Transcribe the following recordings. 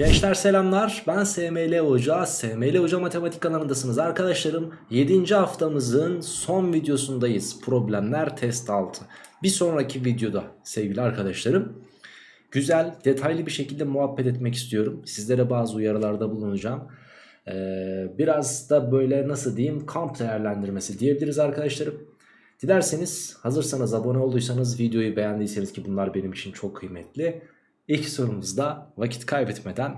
Gençler selamlar. Ben SML Hoca. SML Hoca Matematik kanalındasınız arkadaşlarım. 7. haftamızın son videosundayız. Problemler test altı. Bir sonraki videoda sevgili arkadaşlarım Güzel detaylı bir şekilde muhabbet etmek istiyorum. Sizlere bazı uyarılarda bulunacağım. Ee, Biraz da böyle nasıl diyeyim kamp değerlendirmesi diyebiliriz arkadaşlarım. Dilerseniz hazırsanız abone olduysanız videoyu beğendiyseniz ki bunlar benim için çok kıymetli İlk sorumuzda vakit kaybetmeden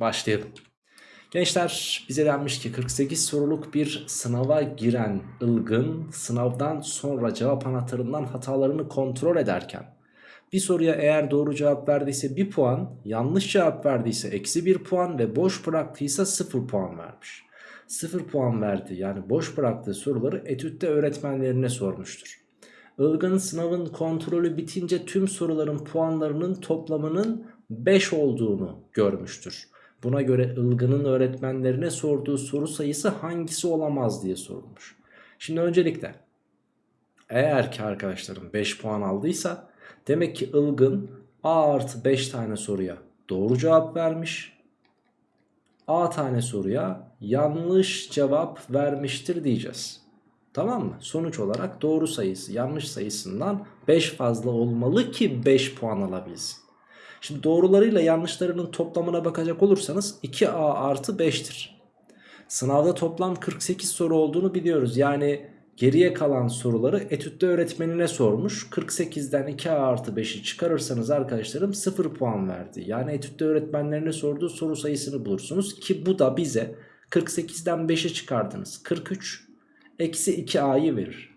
başlayalım. Gençler bize denmiş ki 48 soruluk bir sınava giren ılgın sınavdan sonra cevap anahtarından hatalarını kontrol ederken bir soruya eğer doğru cevap verdiyse 1 puan, yanlış cevap verdiyse eksi 1 puan ve boş bıraktıysa 0 puan vermiş. 0 puan verdi yani boş bıraktığı soruları etütte öğretmenlerine sormuştur. Ilgın sınavın kontrolü bitince tüm soruların puanlarının toplamının 5 olduğunu görmüştür. Buna göre Ilgın'ın öğretmenlerine sorduğu soru sayısı hangisi olamaz diye sorulmuş. Şimdi öncelikle eğer ki arkadaşlarım 5 puan aldıysa demek ki Ilgın A artı 5 tane soruya doğru cevap vermiş. A tane soruya yanlış cevap vermiştir diyeceğiz. Tamam mı? Sonuç olarak doğru sayısı yanlış sayısından 5 fazla olmalı ki 5 puan alabilsin. Şimdi doğrularıyla yanlışlarının toplamına bakacak olursanız 2a artı 5'tir. Sınavda toplam 48 soru olduğunu biliyoruz. Yani geriye kalan soruları etütte öğretmenine sormuş. 48'den 2a artı 5'i çıkarırsanız arkadaşlarım 0 puan verdi. Yani etütte öğretmenlerine sorduğu soru sayısını bulursunuz. Ki bu da bize 48'den 5'i çıkardınız. 43 eksi 2a'yı verir.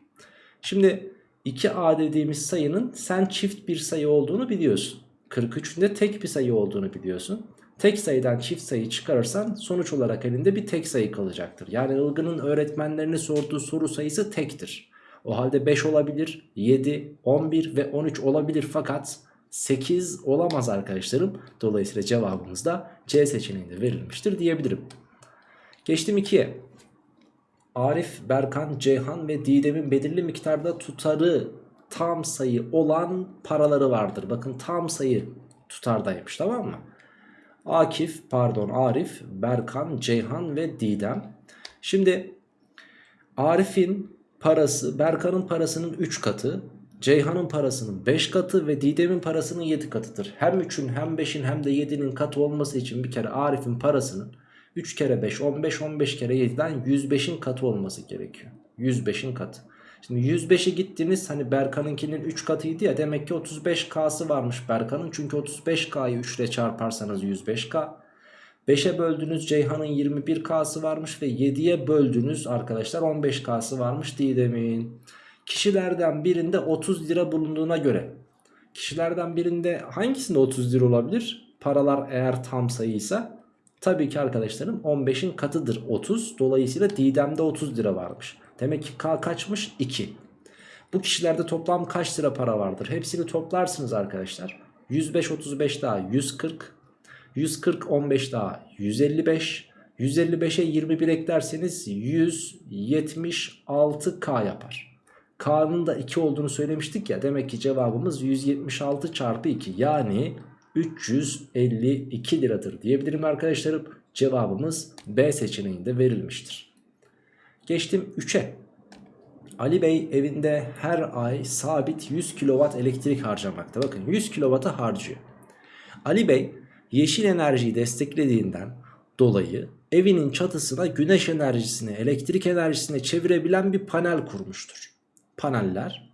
Şimdi 2a dediğimiz sayının sen çift bir sayı olduğunu biliyorsun. 43'ün de tek bir sayı olduğunu biliyorsun. Tek sayıdan çift sayı çıkarırsan sonuç olarak elinde bir tek sayı kalacaktır. Yani Ilgın'ın öğretmenlerine sorduğu soru sayısı tektir. O halde 5 olabilir, 7, 11 ve 13 olabilir fakat 8 olamaz arkadaşlarım. Dolayısıyla cevabımız da C seçeneğinde verilmiştir diyebilirim. Geçtim 2'ye. Arif, Berkan, Ceyhan ve Didem'in belirli miktarda tutarı tam sayı olan paraları vardır. Bakın tam sayı tutardaymış tamam mı? Akif, pardon Arif, Berkan, Ceyhan ve Didem. Şimdi Arif'in parası Berkan'ın parasının 3 katı, Ceyhan'ın parasının 5 katı ve Didem'in parasının 7 katıdır. Hem 3'ün hem 5'in hem de 7'nin katı olması için bir kere Arif'in parasının 3 kere 5 15 15 kere 7'den 105'in katı olması gerekiyor. 105'in katı. Şimdi 105'e gittiniz hani Berkan'ınkinin 3 katıydı ya demek ki 35K'sı varmış Berkan'ın. Çünkü 35K'yı 3 ile çarparsanız 105K. 5'e böldüğünüz Ceyhan'ın 21K'sı varmış ve 7'ye böldüğünüz arkadaşlar 15K'sı varmış Didem'in. Kişilerden birinde 30 lira bulunduğuna göre kişilerden birinde hangisinde 30 lira olabilir? Paralar eğer tam sayıysa tabii ki arkadaşlarım 15'in katıdır 30. Dolayısıyla Didem'de 30 lira varmış. Demek ki K kaçmış? 2. Bu kişilerde toplam kaç lira para vardır? Hepsini toplarsınız arkadaşlar. 105 35 daha 140. 140 15 daha 155. 155'e 21 eklerseniz 176K yapar. K'nın da 2 olduğunu söylemiştik ya. Demek ki cevabımız 176 çarpı 2 yani 352 liradır diyebilirim arkadaşlarım. Cevabımız B seçeneğinde verilmiştir. Geçtim 3'e. Ali Bey evinde her ay sabit 100 kW elektrik harcamakta. Bakın 100 kW'ı harcıyor. Ali Bey yeşil enerjiyi desteklediğinden dolayı evinin çatısına güneş enerjisini elektrik enerjisine çevirebilen bir panel kurmuştur. Paneller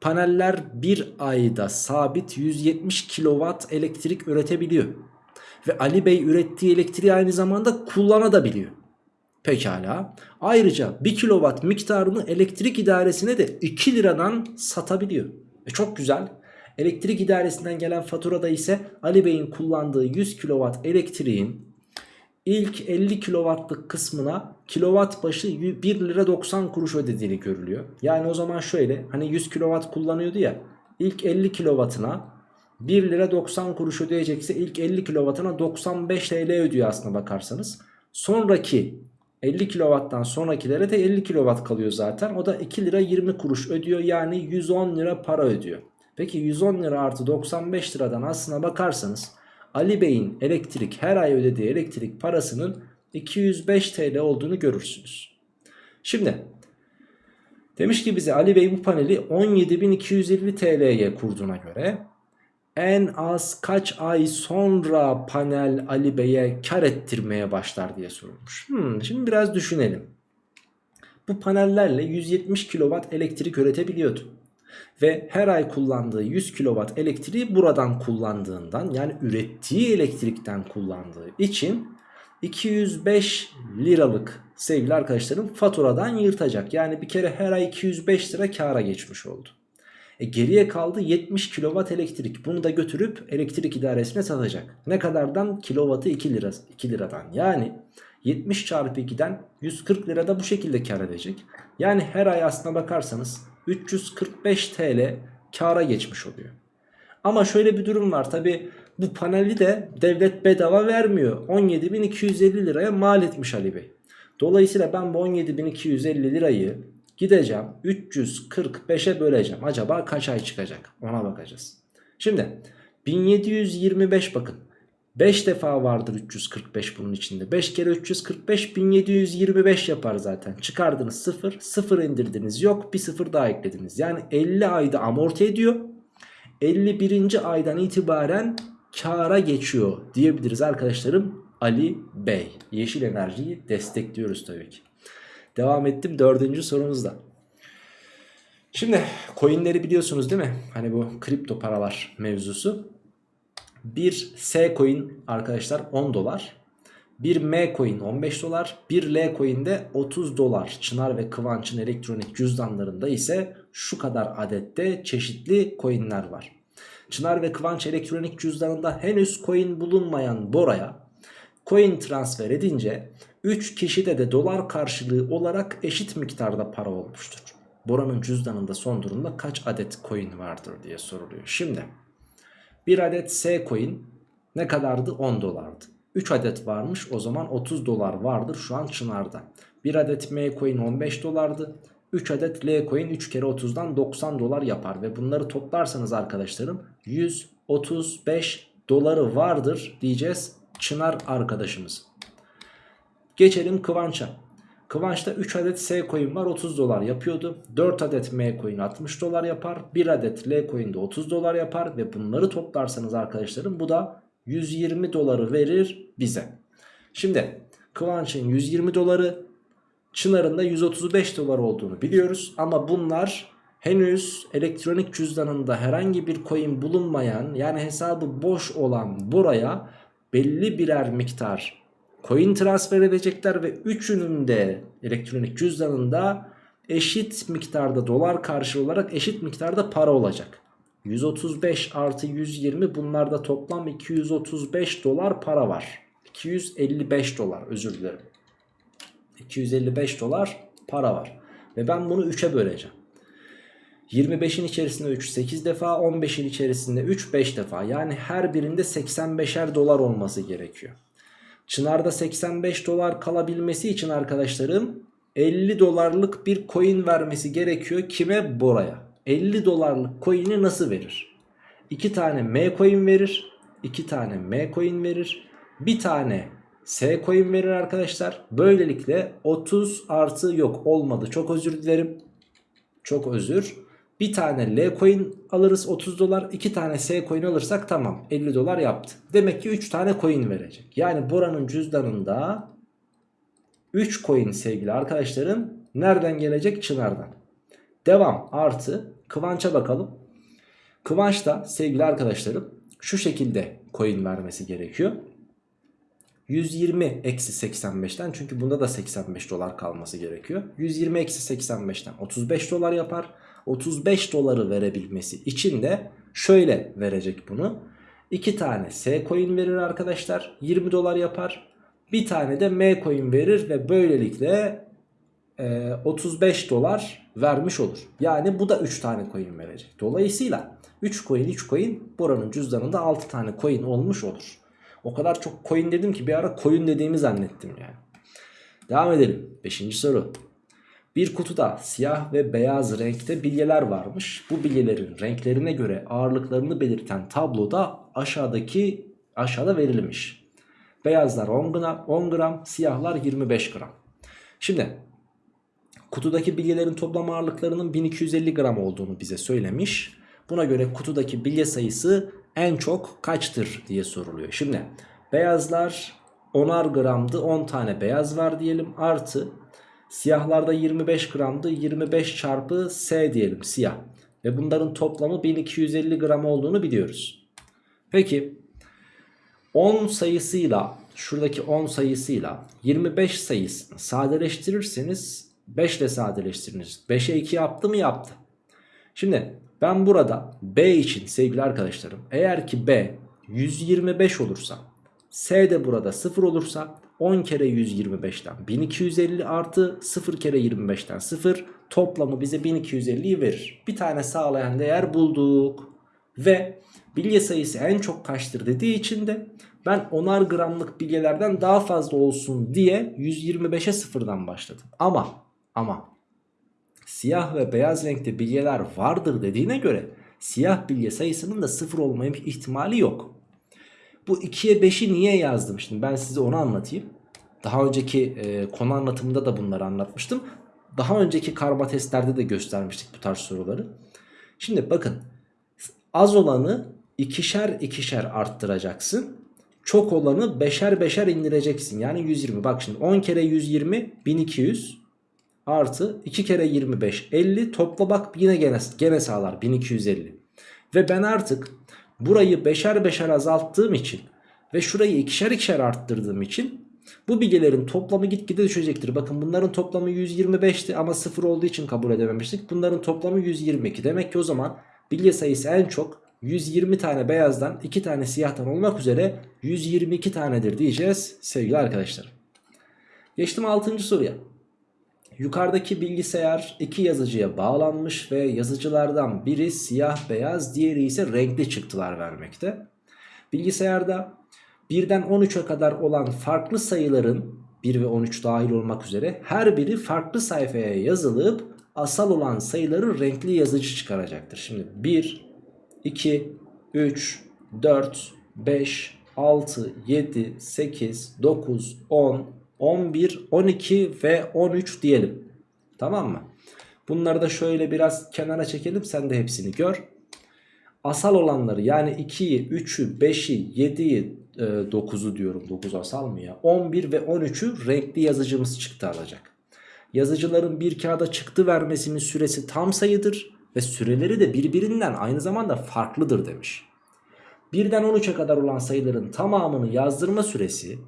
Paneller bir ayda sabit 170 kW elektrik üretebiliyor. Ve Ali Bey ürettiği elektriği aynı zamanda kullanabiliyor. Pekala. Ayrıca 1 kW miktarını elektrik idaresine de 2 liradan satabiliyor. E çok güzel. Elektrik idaresinden gelen faturada ise Ali Bey'in kullandığı 100 kW elektriğin ilk 50 kW'lık kısmına kilowatt başı 1 lira 90 kuruş ödediğini görülüyor. Yani o zaman şöyle hani 100 kW kullanıyordu ya ilk 50 kW'ına 1 lira 90 kuruş ödeyecekse ilk 50 kW'ına 95 TL ödüyor aslına bakarsanız. Sonraki 50 kW'dan sonrakilere de 50 kW kalıyor zaten. O da 2 lira 20 kuruş ödüyor. Yani 110 lira para ödüyor. Peki 110 lira artı 95 liradan aslına bakarsanız Ali Bey'in elektrik her ay ödediği elektrik parasının 205 TL olduğunu görürsünüz. Şimdi demiş ki bize Ali Bey bu paneli 17.250 TL'ye kurduğuna göre en az kaç ay sonra panel Ali Bey'e kar ettirmeye başlar diye sorulmuş. Hmm, şimdi biraz düşünelim. Bu panellerle 170 kW elektrik üretebiliyordu. Ve her ay kullandığı 100 kW elektriği buradan kullandığından yani ürettiği elektrikten kullandığı için 205 liralık sevgili arkadaşlarım faturadan yırtacak. Yani bir kere her ay 205 lira kara geçmiş oldu. E geriye kaldı 70 kW elektrik. Bunu da götürüp elektrik idaresine satacak. Ne kadardan? Kilovatı 2 lira 2 liradan. Yani 70 çarpı 2'den 140 lirada bu şekilde kar edecek. Yani her ay aslına bakarsanız 345 TL kara geçmiş oluyor. Ama şöyle bir durum var tabi bu paneli de devlet bedava vermiyor. 17.250 liraya mal etmiş Ali Bey. Dolayısıyla ben bu 17.250 lirayı gideceğim 345'e böleceğim. Acaba kaç ay çıkacak ona bakacağız. Şimdi 1725 bakın 5 defa vardır 345 bunun içinde. 5 kere 345 1725 yapar zaten. Çıkardınız 0. 0 indirdiniz yok. Bir 0 daha eklediniz. Yani 50 ayda amorti ediyor. 51. aydan itibaren kara geçiyor diyebiliriz arkadaşlarım. Ali Bey. Yeşil enerjiyi destekliyoruz tabii ki. Devam ettim dördüncü sorumuzda. Şimdi coinleri biliyorsunuz değil mi? Hani bu kripto paralar mevzusu. Bir S coin arkadaşlar 10 dolar. Bir M coin 15 dolar. Bir L coin de 30 dolar. Çınar ve Kıvanç'ın elektronik cüzdanlarında ise şu kadar adette çeşitli coinler var. Çınar ve Kıvanç elektronik cüzdanında henüz coin bulunmayan Bora'ya coin transfer edince 3 kişide de dolar karşılığı olarak eşit miktarda para olmuştur. Bora'nın cüzdanında son durumda kaç adet coin vardır diye soruluyor. Şimdi bir adet S coin ne kadardı? 10 dolardı. 3 adet varmış o zaman 30 dolar vardır şu an Çınar'da. Bir adet M coin 15 dolardı. 3 adet L coin 3 kere 30'dan 90 dolar yapar. Ve bunları toplarsanız arkadaşlarım 135 doları vardır diyeceğiz Çınar arkadaşımız. Geçelim Kıvanç'a. Kıvanç'ta 3 adet S coin var 30 dolar yapıyordu. 4 adet M coin 60 dolar yapar. 1 adet L coin de 30 dolar yapar. Ve bunları toplarsanız arkadaşlarım bu da 120 doları verir bize. Şimdi Kıvanç'ın 120 doları Çınar'ın da 135 dolar olduğunu biliyoruz. Ama bunlar henüz elektronik cüzdanında herhangi bir coin bulunmayan yani hesabı boş olan buraya belli birer miktar coin transfer edecekler ve üçünün de elektronik cüzdanında eşit miktarda dolar karşılığı olarak eşit miktarda para olacak. 135 artı 120 bunlarda toplam 235 dolar para var. 255 dolar özür dilerim. 255 dolar para var. Ve ben bunu 3'e böleceğim. 25'in içerisinde 3 8 defa 15'in içerisinde 3 5 defa yani her birinde 85'er dolar olması gerekiyor. Çınar'da 85 dolar kalabilmesi için arkadaşlarım 50 dolarlık bir coin vermesi gerekiyor. Kime? Bora'ya. 50 dolarlık coin'i nasıl verir? 2 tane M coin verir. 2 tane M coin verir. Bir tane S coin verir arkadaşlar. Böylelikle 30 artı yok olmadı. Çok özür dilerim. Çok özür. Bir tane L coin alırız 30 dolar. 2 tane S coin alırsak tamam 50 dolar yaptı. Demek ki 3 tane coin verecek. Yani Bora'nın cüzdanında 3 coin sevgili arkadaşlarım nereden gelecek? Çınar'dan. Devam artı Kıvanç'a bakalım. Kıvanç da sevgili arkadaşlarım şu şekilde coin vermesi gerekiyor. 120 eksi 85'ten çünkü bunda da 85 dolar kalması gerekiyor. 120 eksi 85'ten 35 dolar yapar. 35 doları verebilmesi için de şöyle verecek bunu. 2 tane S coin verir arkadaşlar 20 dolar yapar. Bir tane de M coin verir ve böylelikle e, 35 dolar vermiş olur. Yani bu da 3 tane coin verecek. Dolayısıyla 3 coin 3 coin buranın cüzdanında 6 tane coin olmuş olur. O kadar çok coin dedim ki bir ara coin dediğimi zannettim yani. Devam edelim. 5. soru. Bir kutuda siyah ve beyaz renkte bilyeler varmış. Bu bilyelerin renklerine göre ağırlıklarını belirten tabloda aşağıdaki Aşağıda verilmiş. Beyazlar 10 gram, 10 gram, siyahlar 25 gram. Şimdi kutudaki bilyelerin toplam ağırlıklarının 1250 gram olduğunu bize söylemiş. Buna göre kutudaki bilye sayısı en çok kaçtır diye soruluyor. Şimdi beyazlar 10'ar gramdı 10 tane beyaz var diyelim artı siyahlarda 25 gramdı 25 çarpı S diyelim siyah. Ve bunların toplamı 1250 gram olduğunu biliyoruz. Peki 10 sayısıyla şuradaki 10 sayısıyla 25 sayısını sadeleştirirseniz 5 ile sadeleştiriniz. 5'e 2 yaptı mı yaptı. Şimdi ben burada B için sevgili arkadaşlarım eğer ki B 125 olursa S de burada 0 olursa 10 kere 125'ten 1250 artı 0 kere 25'ten 0 toplamı bize 1250'yi verir. Bir tane sağlayan değer bulduk. Ve bilye sayısı en çok kaçtır dediği için de ben 10'ar gramlık bilyelerden daha fazla olsun diye 125'e sıfırdan başladım. Ama ama siyah ve beyaz renkte bilyeler vardır dediğine göre siyah bilye sayısının da sıfır olma ihtimali yok. Bu 2'ye 5'i niye yazdım şimdi ben size onu anlatayım. Daha önceki e, konu anlatımında da bunları anlatmıştım. Daha önceki karma testlerde de göstermiştik bu tarz soruları. Şimdi bakın az olanı ikişer ikişer arttıracaksın. Çok olanı beşer beşer indireceksin. Yani 120. Bak şimdi 10 kere 120 1200 artı 2 kere 25 50 topla bak yine gene, gene sağlar 1250. Ve ben artık burayı beşer beşer azalttığım için ve şurayı ikişer ikişer arttırdığım için bu bilgilerin toplamı gitgide düşecektir. Bakın bunların toplamı 125'ti ama 0 olduğu için kabul edememiştik. Bunların toplamı 122. Demek ki o zaman bilgi sayısı en çok 120 tane beyazdan 2 tane siyahtan olmak üzere 122 tanedir diyeceğiz sevgili arkadaşlar. Geçtim 6. soruya. Yukarıdaki bilgisayar iki yazıcıya bağlanmış ve yazıcılardan biri siyah beyaz diğeri ise renkli çıktılar vermekte. Bilgisayarda 1'den 13'e kadar olan farklı sayıların 1 ve 13 dahil olmak üzere her biri farklı sayfaya yazılıp asal olan sayıları renkli yazıcı çıkaracaktır. Şimdi 1, 2, 3, 4, 5, 6, 7, 8, 9, 10, 11, 12 ve 13 diyelim. Tamam mı? Bunları da şöyle biraz kenara çekelim sen de hepsini gör. Asal olanları yani 2'yi, 3'ü, 5'i, 7'yi, 9'u diyorum 9 asal mı ya? 11 ve 13'ü renkli yazıcımız çıktı alacak. Yazıcıların bir kağıda çıktı vermesinin süresi tam sayıdır ve süreleri de birbirinden aynı zamanda farklıdır demiş. Birden 13'e kadar olan sayıların tamamını yazdırma süresi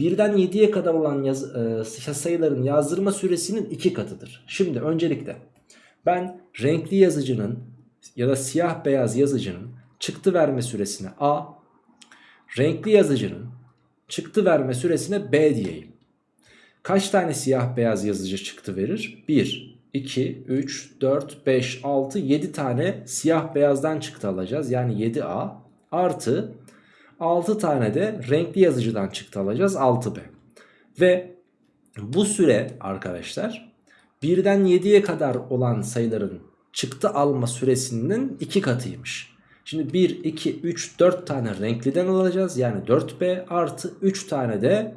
birden 7'ye kadar olan yaz, e, sayıların yazdırma süresinin iki katıdır. Şimdi öncelikle ben renkli yazıcının ya da siyah beyaz yazıcının çıktı verme süresine A, renkli yazıcının çıktı verme süresine B diyeyim. Kaç tane siyah beyaz yazıcı çıktı verir? 1, 2, 3, 4, 5, 6, 7 tane siyah beyazdan çıktı alacağız. Yani 7A artı 6 tane de renkli yazıcıdan çıktı alacağız 6B. Ve bu süre arkadaşlar birden 7'ye kadar olan sayıların çıktı alma süresinin 2 katıymış. Şimdi 1, 2, 3, 4 tane renkliden alacağız. Yani 4B artı 3 tane de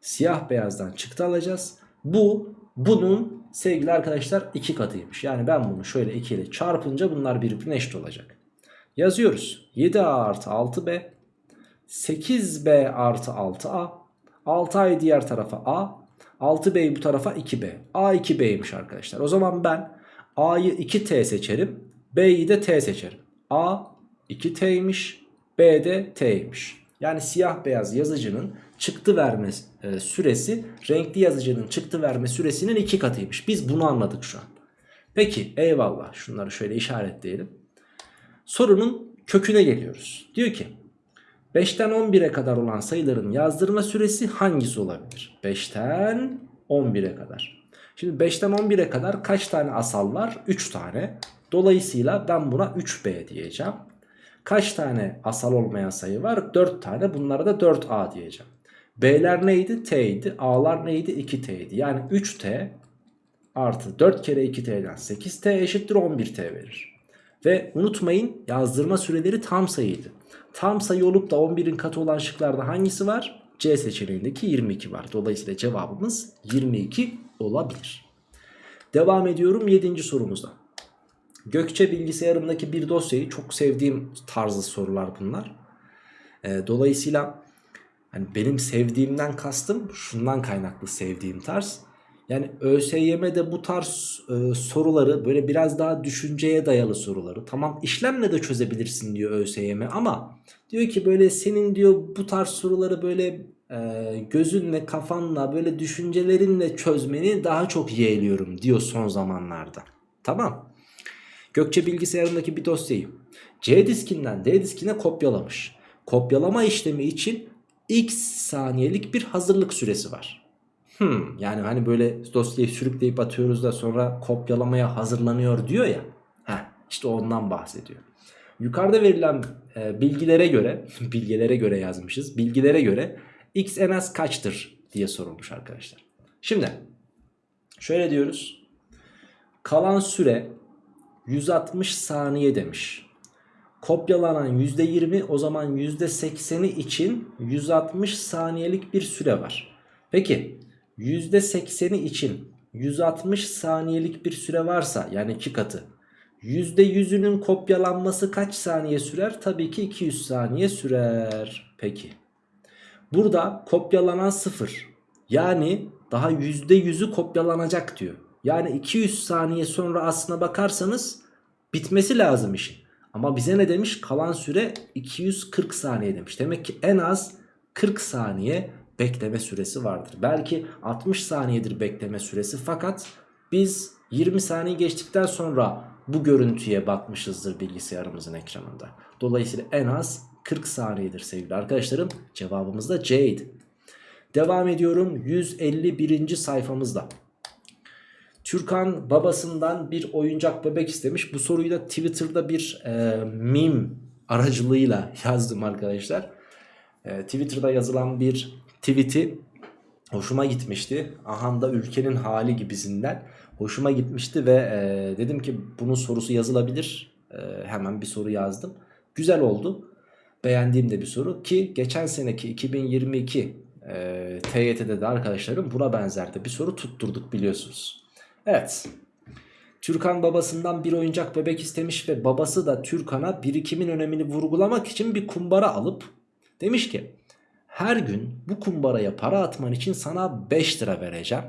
siyah beyazdan çıktı alacağız. Bu bunun sevgili arkadaşlar 2 katıymış. Yani ben bunu şöyle 2 ile çarpınca bunlar birbirine eşit olacak. Yazıyoruz. 7A artı 6B 8B artı 6A 6A'yı diğer tarafa A 6B'yi bu tarafa 2B A 2B'ymiş arkadaşlar. O zaman ben A'yı 2T seçerim B'yi de T seçerim. A 2T'ymiş B de T'ymiş. Yani siyah beyaz yazıcının çıktı verme e, süresi renkli yazıcının çıktı verme süresinin iki katıymış. Biz bunu anladık şu an. Peki eyvallah şunları şöyle işaretleyelim. Sorunun köküne geliyoruz. Diyor ki 5'ten 11'e kadar olan sayıların yazdırma süresi hangisi olabilir? 5'ten 11'e kadar. Şimdi 5'ten 11'e kadar kaç tane asal var? 3 tane. Dolayısıyla ben buna 3B diyeceğim. Kaç tane asal olmayan sayı var? 4 tane. Bunlara da 4A diyeceğim. B'ler neydi? T idi. A'lar neydi? 2T idi. Yani 3T artı 4 kere 2T'den 8T eşittir 11T verir. Ve unutmayın yazdırma süreleri tam sayıydı. Tam sayı olup da 11'in katı olan şıklarda hangisi var? C seçeneğindeki 22 var. Dolayısıyla cevabımız 22 olabilir. Devam ediyorum 7. sorumuzda. Gökçe bilgisayarımdaki bir dosyayı çok sevdiğim tarzı sorular bunlar. Ee, dolayısıyla hani benim sevdiğimden kastım şundan kaynaklı sevdiğim tarz. Yani ÖSYM'de bu tarz e, soruları böyle biraz daha düşünceye dayalı soruları tamam işlemle de çözebilirsin diyor ÖSYM ama diyor ki böyle senin diyor bu tarz soruları böyle e, gözünle kafanla böyle düşüncelerinle çözmeni daha çok yeğliyorum diyor son zamanlarda. Tamam. Gökçe bilgisayarındaki bir dosyayı C diskinden D diskine kopyalamış. Kopyalama işlemi için x saniyelik bir hazırlık süresi var. Hmm, yani hani böyle dosyayı sürükleyip atıyoruz da sonra kopyalamaya hazırlanıyor diyor ya. Heh, işte ondan bahsediyor. Yukarıda verilen e, bilgilere göre, bilgilere göre yazmışız. Bilgilere göre x en az kaçtır diye sorulmuş arkadaşlar. Şimdi şöyle diyoruz. Kalan süre 160 saniye demiş. Kopyalanan %20 o zaman %80'i için 160 saniyelik bir süre var. Peki %80'i için 160 saniyelik bir süre varsa yani 2 katı %100'ünün kopyalanması kaç saniye sürer? Tabii ki 200 saniye sürer. Peki. Burada kopyalanan 0. Yani daha %100'ü kopyalanacak diyor. Yani 200 saniye sonra aslına bakarsanız bitmesi lazım işin. Ama bize ne demiş? Kalan süre 240 saniye demiş. Demek ki en az 40 saniye bekleme süresi vardır. Belki 60 saniyedir bekleme süresi fakat biz 20 saniye geçtikten sonra bu görüntüye bakmışızdır bilgisayarımızın ekranında. Dolayısıyla en az 40 saniyedir sevgili arkadaşlarım. Cevabımız da C'ydi. Devam ediyorum 151. sayfamızda. Türkan babasından bir oyuncak bebek istemiş. Bu soruyu da Twitter'da bir e, meme aracılığıyla yazdım arkadaşlar. E, Twitter'da yazılan bir tweet'i hoşuma gitmişti. Ahanda ülkenin hali gibisinden hoşuma gitmişti ve e, dedim ki bunun sorusu yazılabilir. E, hemen bir soru yazdım. Güzel oldu. Beğendiğim de bir soru ki geçen seneki 2022 e, TYT'de de arkadaşlarım buna benzer de bir soru tutturduk biliyorsunuz. Evet. Türkan babasından bir oyuncak bebek istemiş ve babası da Türkan'a birikimin önemini vurgulamak için bir kumbara alıp demiş ki her gün bu kumbaraya para atman için sana 5 lira vereceğim.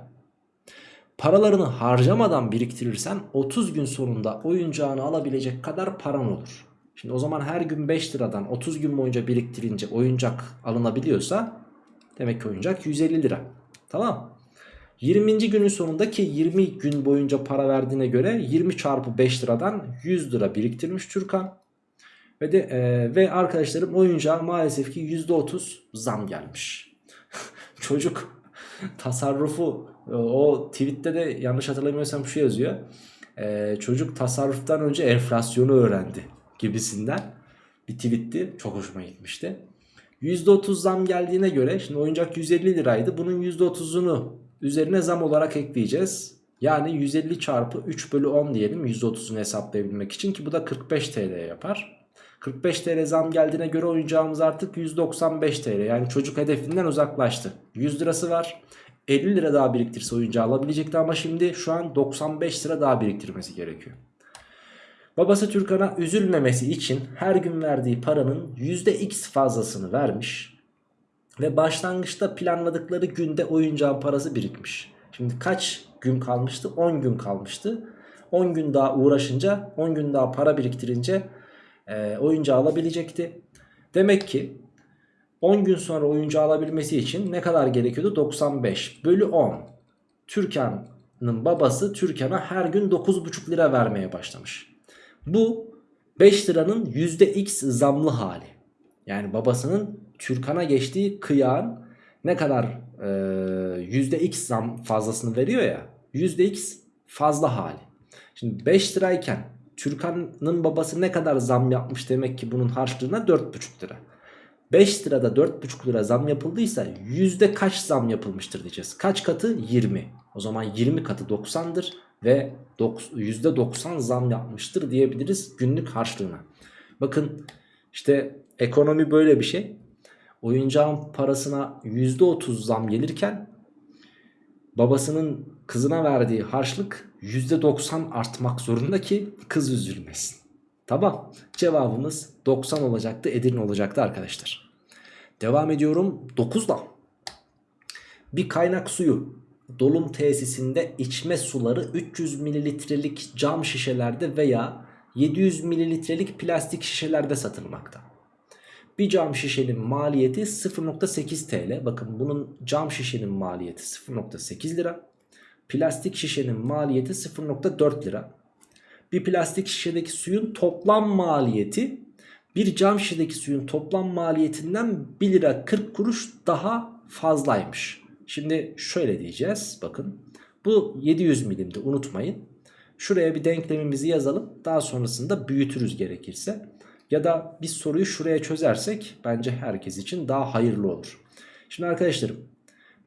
Paralarını harcamadan biriktirirsen 30 gün sonunda oyuncağını alabilecek kadar paran olur. Şimdi o zaman her gün 5 liradan 30 gün boyunca biriktirince oyuncak alınabiliyorsa demek ki oyuncak 150 lira. Tamam 20. günün sonundaki 20 gün boyunca para verdiğine göre 20 çarpı 5 liradan 100 lira biriktirmiş Türkan. Ve de e, ve arkadaşlarım oyuncağa maalesef ki %30 zam gelmiş. Çocuk tasarrufu o tweette de yanlış hatırlamıyorsam şu yazıyor. E, çocuk tasarruftan önce enflasyonu öğrendi gibisinden bir tweetti. Çok hoşuma gitmişti. %30 zam geldiğine göre şimdi oyuncak 150 liraydı. Bunun %30'unu üzerine zam olarak ekleyeceğiz. Yani 150 çarpı 3 bölü 10 diyelim %30'unu hesaplayabilmek için ki bu da 45 TL yapar. 45 TL zam geldiğine göre oyuncağımız artık 195 TL yani çocuk hedefinden uzaklaştı. 100 lirası var 50 lira daha biriktirse oyuncağı alabilecekti ama şimdi şu an 95 lira daha biriktirmesi gerekiyor. Babası Türkan'a üzülmemesi için her gün verdiği paranın %x fazlasını vermiş. Ve başlangıçta planladıkları günde oyuncağın parası birikmiş. Şimdi kaç gün kalmıştı? 10 gün kalmıştı. 10 gün daha uğraşınca 10 gün daha para biriktirince e, oyuncağı alabilecekti. Demek ki 10 gün sonra oyuncağı alabilmesi için ne kadar gerekiyordu? 95 bölü 10. Türkan'ın babası Türkan'a her gün 9,5 lira vermeye başlamış. Bu 5 liranın %x zamlı hali. Yani babasının Türkan'a geçtiği kıyağın ne kadar e, %x zam fazlasını veriyor ya. %x fazla hali. Şimdi 5 lirayken Türkan'ın babası ne kadar zam yapmış demek ki bunun harçlığına 4,5 lira. 5 lirada 4,5 lira zam yapıldıysa yüzde kaç zam yapılmıştır diyeceğiz. Kaç katı? 20. O zaman 20 katı 90'dır ve %90 zam yapmıştır diyebiliriz günlük harçlığına. Bakın işte Ekonomi böyle bir şey. Oyuncağın parasına %30 zam gelirken babasının kızına verdiği harçlık %90 artmak zorunda ki kız üzülmesin. Tamam cevabımız 90 olacaktı Edirne olacaktı arkadaşlar. Devam ediyorum 9'da. Bir kaynak suyu dolum tesisinde içme suları 300 mililitrelik cam şişelerde veya 700 mililitrelik plastik şişelerde satılmakta. Bir cam şişenin maliyeti 0.8 TL. Bakın bunun cam şişenin maliyeti 0.8 lira. Plastik şişenin maliyeti 0.4 lira. Bir plastik şişedeki suyun toplam maliyeti bir cam şişedeki suyun toplam maliyetinden 1 lira 40 kuruş daha fazlaymış. Şimdi şöyle diyeceğiz bakın. Bu 700 milimdi unutmayın. Şuraya bir denklemimizi yazalım. Daha sonrasında büyütürüz gerekirse. Ya da biz soruyu şuraya çözersek bence herkes için daha hayırlı olur. Şimdi arkadaşlarım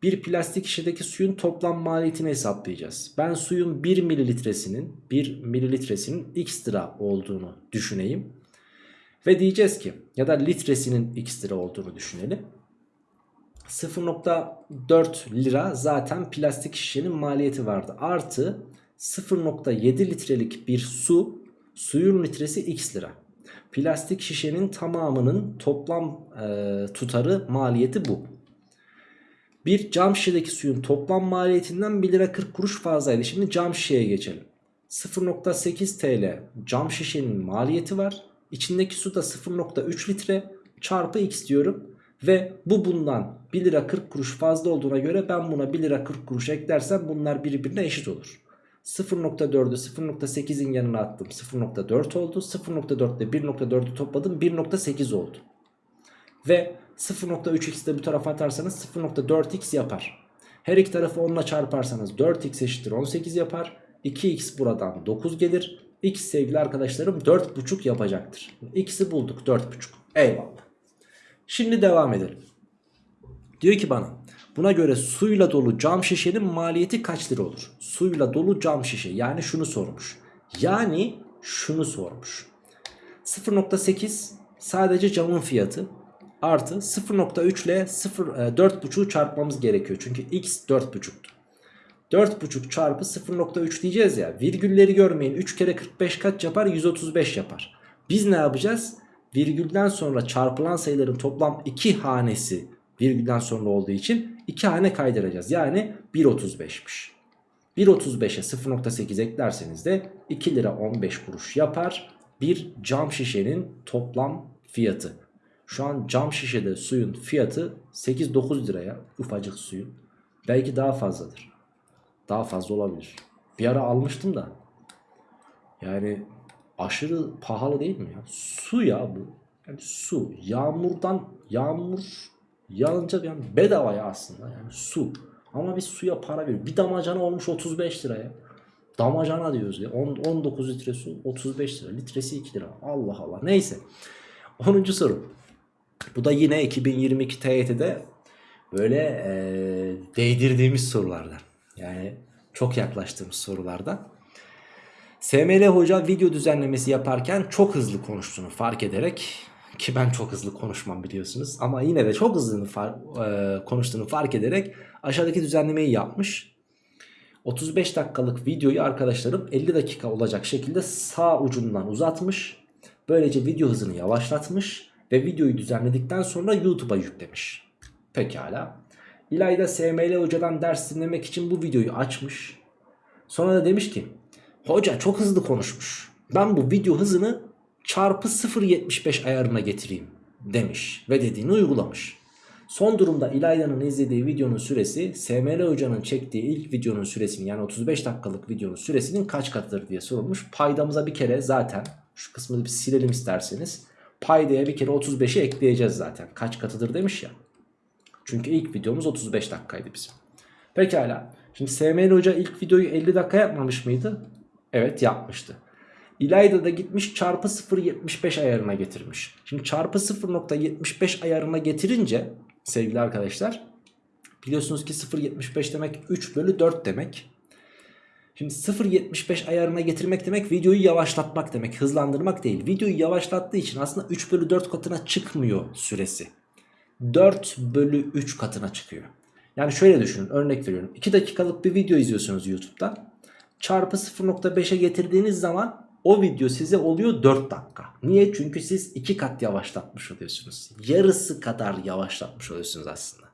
bir plastik şişedeki suyun toplam maliyetini hesaplayacağız. Ben suyun 1 mililitresinin 1 mililitresinin x lira olduğunu düşüneyim. Ve diyeceğiz ki ya da litresinin x lira olduğunu düşünelim. 0.4 lira zaten plastik şişenin maliyeti vardı. Artı 0.7 litrelik bir su suyun litresi x lira. Plastik şişenin tamamının toplam e, tutarı maliyeti bu. Bir cam şişedeki suyun toplam maliyetinden 1 lira 40 kuruş fazlaydı. Şimdi cam şişeye geçelim. 0.8 TL cam şişenin maliyeti var. İçindeki su da 0.3 litre çarpı x diyorum. Ve bu bundan 1 lira 40 kuruş fazla olduğuna göre ben buna 1 lira 40 kuruş eklersem bunlar birbirine eşit olur. 0.4'ü 0.8'in yanına attım 0.4 oldu. 0.4 ile 1.4'ü topladım 1.8 oldu. Ve 0.3x de bu tarafa atarsanız 0.4x yapar. Her iki tarafı 10 ile çarparsanız 4x eşittir 18 yapar. 2x buradan 9 gelir. x sevgili arkadaşlarım 4.5 yapacaktır. X'i bulduk 4.5. Eyvallah. Şimdi devam edelim. Diyor ki bana buna göre suyla dolu cam şişenin maliyeti kaç lira olur? Suyla dolu cam şişe yani şunu sormuş. Yani şunu sormuş. 0.8 sadece camın fiyatı artı 0.3 ile 0, 4.5'u çarpmamız gerekiyor. Çünkü x 4.5'tu. 4.5 çarpı 0.3 diyeceğiz ya. Virgülleri görmeyin. 3 kere 45 kaç yapar? 135 yapar. Biz ne yapacağız? virgülden sonra çarpılan sayıların toplam 2 hanesi virgülden sonra olduğu için 2 hane kaydıracağız. Yani 1.35'miş. 1.35'e 0.8 eklerseniz de 2 lira 15 kuruş yapar. Bir cam şişenin toplam fiyatı. Şu an cam şişede suyun fiyatı 8-9 liraya ufacık suyun. Belki daha fazladır. Daha fazla olabilir. Bir ara almıştım da. Yani aşırı pahalı değil mi ya? Su ya bu. Yani su. Yağmurdan yağmur yağınca yani bedava ya aslında yani su. Ama biz suya para veriyoruz. Bir damacana olmuş 35 liraya. Damacana diyoruz ya. 10, 19 litre su 35 lira. Litresi 2 lira. Allah Allah. Neyse. 10. soru. Bu da yine 2022 TYT'de böyle ee, değdirdiğimiz sorulardan. Yani çok yaklaştığımız sorulardan. SML hoca video düzenlemesi yaparken çok hızlı konuştuğunu fark ederek ki ben çok hızlı konuşmam biliyorsunuz ama yine de çok hızlı far, e, konuştuğunu fark ederek aşağıdaki düzenlemeyi yapmış. 35 dakikalık videoyu arkadaşlarım 50 dakika olacak şekilde sağ ucundan uzatmış. Böylece video hızını yavaşlatmış ve videoyu düzenledikten sonra YouTube'a yüklemiş. Pekala. İlayda SML hocadan ders dinlemek için bu videoyu açmış. Sonra da demiş ki Hoca çok hızlı konuşmuş. Ben bu video hızını çarpı 0.75 ayarına getireyim demiş ve dediğini uygulamış. Son durumda İlayda'nın izlediği videonun süresi SML hocanın çektiği ilk videonun süresinin yani 35 dakikalık videonun süresinin kaç katıdır diye sorulmuş. Paydamıza bir kere zaten şu kısmını bir silelim isterseniz. Paydaya bir kere 35'i ekleyeceğiz zaten. Kaç katıdır demiş ya. Çünkü ilk videomuz 35 dakikaydı bizim. Pekala. Şimdi SML hoca ilk videoyu 50 dakika yapmamış mıydı? Evet yapmıştı. İlayda da gitmiş çarpı 0.75 ayarına getirmiş. Şimdi çarpı 0.75 ayarına getirince sevgili arkadaşlar biliyorsunuz ki 0.75 demek 3 bölü 4 demek. Şimdi 0.75 ayarına getirmek demek videoyu yavaşlatmak demek. Hızlandırmak değil. Videoyu yavaşlattığı için aslında 3 bölü 4 katına çıkmıyor süresi. 4 bölü 3 katına çıkıyor. Yani şöyle düşünün örnek veriyorum. 2 dakikalık bir video izliyorsunuz YouTube'da. Çarpı 0.5'e getirdiğiniz zaman o video size oluyor 4 dakika. Niye? Çünkü siz 2 kat yavaşlatmış oluyorsunuz. Yarısı kadar yavaşlatmış oluyorsunuz aslında.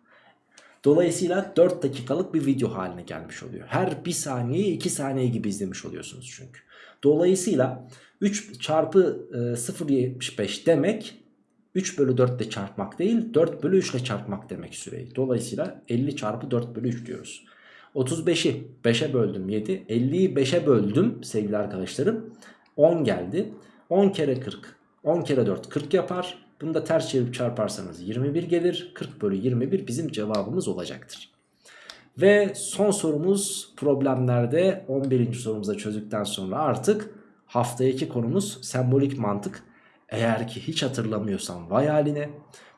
Dolayısıyla 4 dakikalık bir video haline gelmiş oluyor. Her 1 saniyeyi 2 saniye gibi izlemiş oluyorsunuz çünkü. Dolayısıyla 3 çarpı e, 0.75 demek 3 bölü 4 ile çarpmak değil 4 bölü 3 ile çarpmak demek süreyi. Dolayısıyla 50 çarpı 4 bölü 3 diyoruz. 35'i 5'e böldüm 7. 50'yi 5'e böldüm sevgili arkadaşlarım. 10 geldi. 10 kere 40. 10 kere 4 40 yapar. Bunu da ters çevirip çarparsanız 21 gelir. 40 bölü 21 bizim cevabımız olacaktır. Ve son sorumuz problemlerde 11. sorumuza çözdükten sonra artık haftaki konumuz sembolik mantık. Eğer ki hiç hatırlamıyorsan vay haline.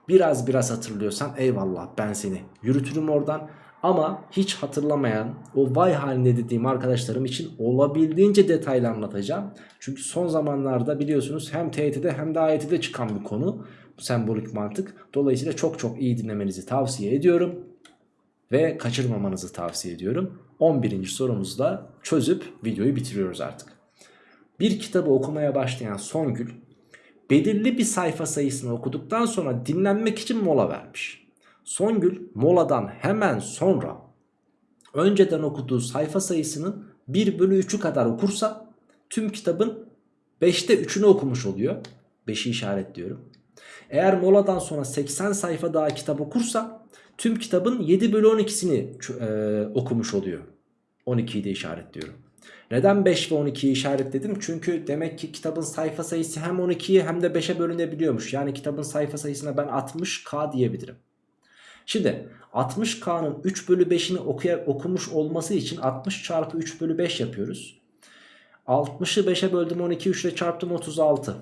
Biraz biraz hatırlıyorsan eyvallah ben seni yürütürüm oradan. Ama hiç hatırlamayan o vay halinde dediğim arkadaşlarım için olabildiğince detaylı anlatacağım. Çünkü son zamanlarda biliyorsunuz hem TYT'de hem de AYT'de çıkan bir konu sembolik mantık. Dolayısıyla çok çok iyi dinlemenizi tavsiye ediyorum. Ve kaçırmamanızı tavsiye ediyorum. 11. sorumuzda çözüp videoyu bitiriyoruz artık. Bir kitabı okumaya başlayan Songül belirli bir sayfa sayısını okuduktan sonra dinlenmek için mola vermiş. Songül moladan hemen sonra önceden okuduğu sayfa sayısının 1 bölü 3'ü kadar okursa tüm kitabın 5'te 3'ünü okumuş oluyor. 5'i işaretliyorum. Eğer moladan sonra 80 sayfa daha kitap okursa tüm kitabın 7 bölü 12'sini e, okumuş oluyor. 12'yi de işaretliyorum. Neden 5 ve 12'yi işaretledim? Çünkü demek ki kitabın sayfa sayısı hem 12'ye hem de 5'e bölünebiliyormuş. Yani kitabın sayfa sayısına ben 60k diyebilirim. Şimdi 60k'nın 3 bölü 5'ini okuya, okumuş olması için 60 çarpı 3 bölü 5 yapıyoruz. 60'ı 5'e böldüm 12 3 ile çarptım 36.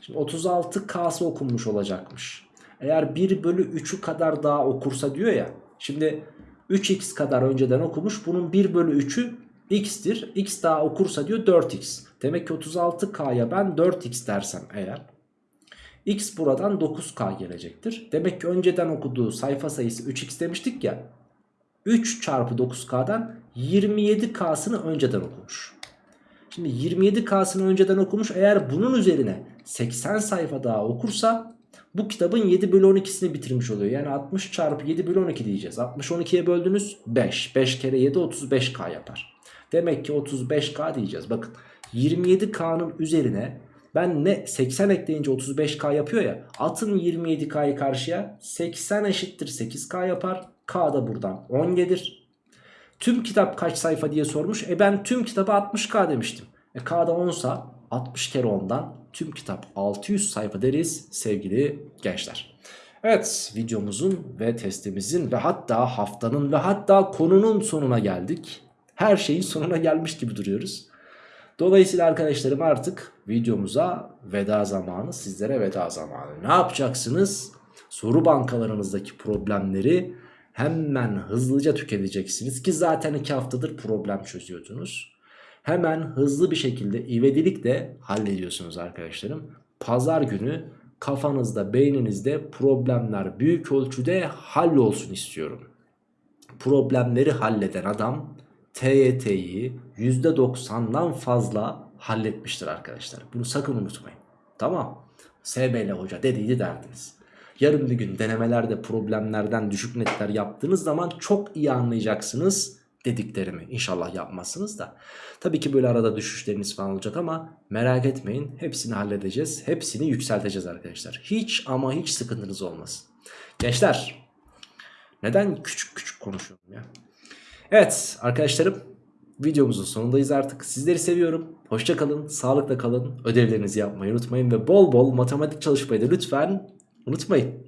Şimdi 36k'sı okunmuş olacakmış. Eğer 1 bölü 3'ü kadar daha okursa diyor ya. Şimdi 3x kadar önceden okumuş. Bunun 1 bölü 3'ü x'tir. x daha okursa diyor 4x. Demek ki 36k'ya ben 4x dersem eğer. X buradan 9K gelecektir. Demek ki önceden okuduğu sayfa sayısı 3X demiştik ya. 3 çarpı 9K'dan 27K'sını önceden okumuş. Şimdi 27K'sını önceden okumuş. Eğer bunun üzerine 80 sayfa daha okursa bu kitabın 7 bölü 12'sini bitirmiş oluyor. Yani 60 çarpı 7 bölü 12 diyeceğiz. 60 12'ye böldünüz 5. 5 kere 7 35K yapar. Demek ki 35K diyeceğiz. Bakın 27K'nın üzerine ben ne 80 ekleyince 35K yapıyor ya. Atın 27K'yı karşıya 80 eşittir 8K yapar. K da buradan 10 gelir. Tüm kitap kaç sayfa diye sormuş. E ben tüm kitabı 60K demiştim. E K'da 10 sa 60 kere 10'dan tüm kitap 600 sayfa deriz sevgili gençler. Evet videomuzun ve testimizin ve hatta haftanın ve hatta konunun sonuna geldik. Her şeyin sonuna gelmiş gibi duruyoruz. Dolayısıyla arkadaşlarım artık videomuza veda zamanı sizlere veda zamanı. Ne yapacaksınız? Soru bankalarınızdaki problemleri hemen hızlıca tüketeceksiniz ki zaten 2 haftadır problem çözüyordunuz. Hemen hızlı bir şekilde ivedilikle hallediyorsunuz arkadaşlarım. Pazar günü kafanızda beyninizde problemler büyük ölçüde hallolsun istiyorum. Problemleri halleden adam TYT'yi %90'dan fazla halletmiştir arkadaşlar. Bunu sakın unutmayın. Tamam. SBL hoca dediydi derdiniz. Yarın bir gün denemelerde problemlerden düşük netler yaptığınız zaman çok iyi anlayacaksınız dediklerimi. İnşallah yapmazsınız da. Tabii ki böyle arada düşüşleriniz falan olacak ama merak etmeyin. Hepsini halledeceğiz. Hepsini yükselteceğiz arkadaşlar. Hiç ama hiç sıkıntınız olmasın. Gençler neden küçük küçük konuşuyorum ya? Evet arkadaşlarım videomuzun sonundayız artık. Sizleri seviyorum. Hoşça kalın, sağlıkla kalın. Ödevlerinizi yapmayı unutmayın ve bol bol matematik çalışmayı da lütfen unutmayın.